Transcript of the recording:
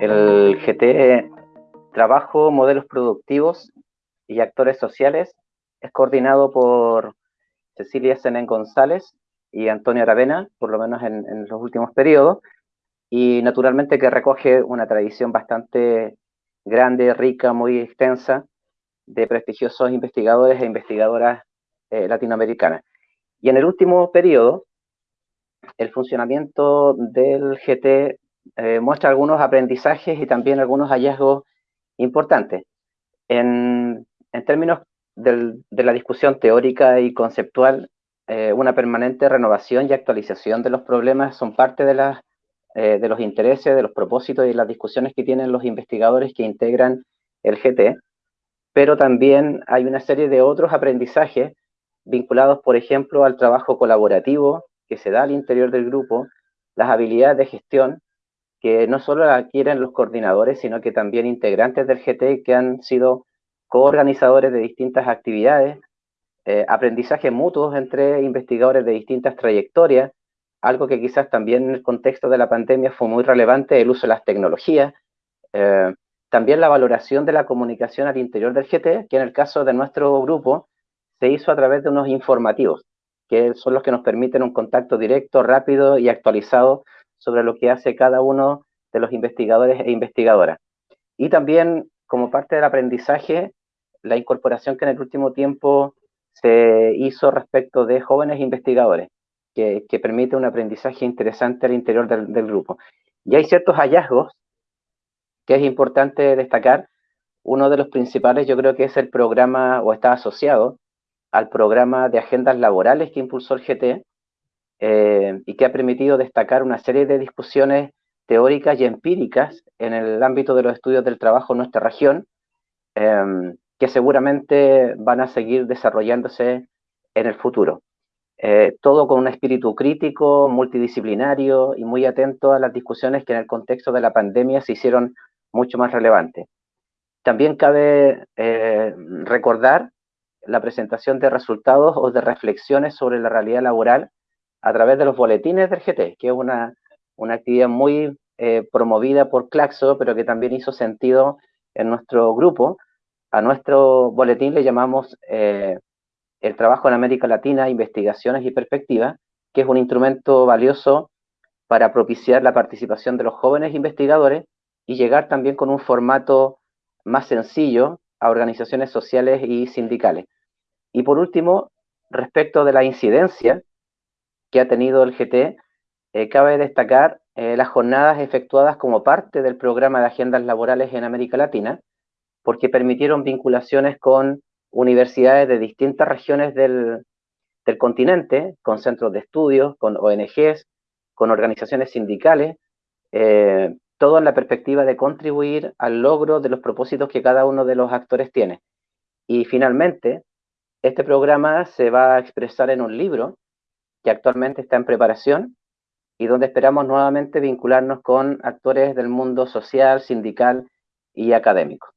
El GT Trabajo, Modelos Productivos y Actores Sociales es coordinado por Cecilia Senén González y Antonio Aravena, por lo menos en, los últimos periodos, y naturalmente que recoge una tradición bastante grande, rica, muy extensa de prestigiosos investigadores e investigadoras eh, latinoamericanas. Y en el último periodo, el funcionamiento del GT eh, muestra algunos aprendizajes y también algunos hallazgos importantes. En, términos de la discusión teórica y conceptual, eh, una permanente renovación y actualización de los problemas son parte de, las, eh, de los intereses, de los propósitos y las discusiones que tienen los investigadores que integran el GT, pero también hay una serie de otros aprendizajes vinculados, por ejemplo, al trabajo colaborativo que se da al interior del grupo, las habilidades de gestión que no solo adquieren los coordinadores, sino que también integrantes del GT que han sido coorganizadores de distintas actividades, eh, aprendizajes mutuos entre investigadores de distintas trayectorias, algo que quizás también en el contexto de la pandemia fue muy relevante, el uso de las tecnologías, eh, también la valoración de la comunicación al interior del GT, que en el caso de nuestro grupo se hizo a través de unos informativos, que son los que nos permiten un contacto directo, rápido y actualizado sobre lo que hace cada uno de los investigadores e investigadoras. Y también, como parte del aprendizaje, la incorporación que en el último tiempo se hizo respecto de jóvenes investigadores, que, permite un aprendizaje interesante al interior del, grupo. Y hay ciertos hallazgos que es importante destacar. Uno de los principales yo creo que es el programa, o está asociado al programa de agendas laborales que impulsó el GT, eh, y que ha permitido destacar una serie de discusiones teóricas y empíricas en el ámbito de los estudios del trabajo en nuestra región, em, que seguramente van a seguir desarrollándose en el futuro. Eh, todo con un espíritu crítico, multidisciplinario y muy atento a las discusiones que en el contexto de la pandemia se hicieron mucho más relevantes. También cabe eh, recordar la presentación de resultados o de reflexiones sobre la realidad laboral a través de los boletines del GT, que es una, actividad muy eh, promovida por Claxo, pero que también hizo sentido en nuestro grupo. A nuestro boletín le llamamos el trabajo en América Latina, investigaciones y perspectivas, que es un instrumento valioso para propiciar la participación de los jóvenes investigadores y llegar también con un formato más sencillo a organizaciones sociales y sindicales. Y por último, respecto de la incidencia, que ha tenido el GT, eh, cabe destacar eh, las jornadas efectuadas como parte del programa de agendas laborales en América Latina, porque permitieron vinculaciones con universidades de distintas regiones del, continente, con centros de estudios, con ONGs, con organizaciones sindicales, eh, todo en la perspectiva de contribuir al logro de los propósitos que cada uno de los actores tiene. Y finalmente, este programa se va a expresar en un libro que actualmente está en preparación y donde esperamos nuevamente vincularnos con actores del mundo social, sindical y académico.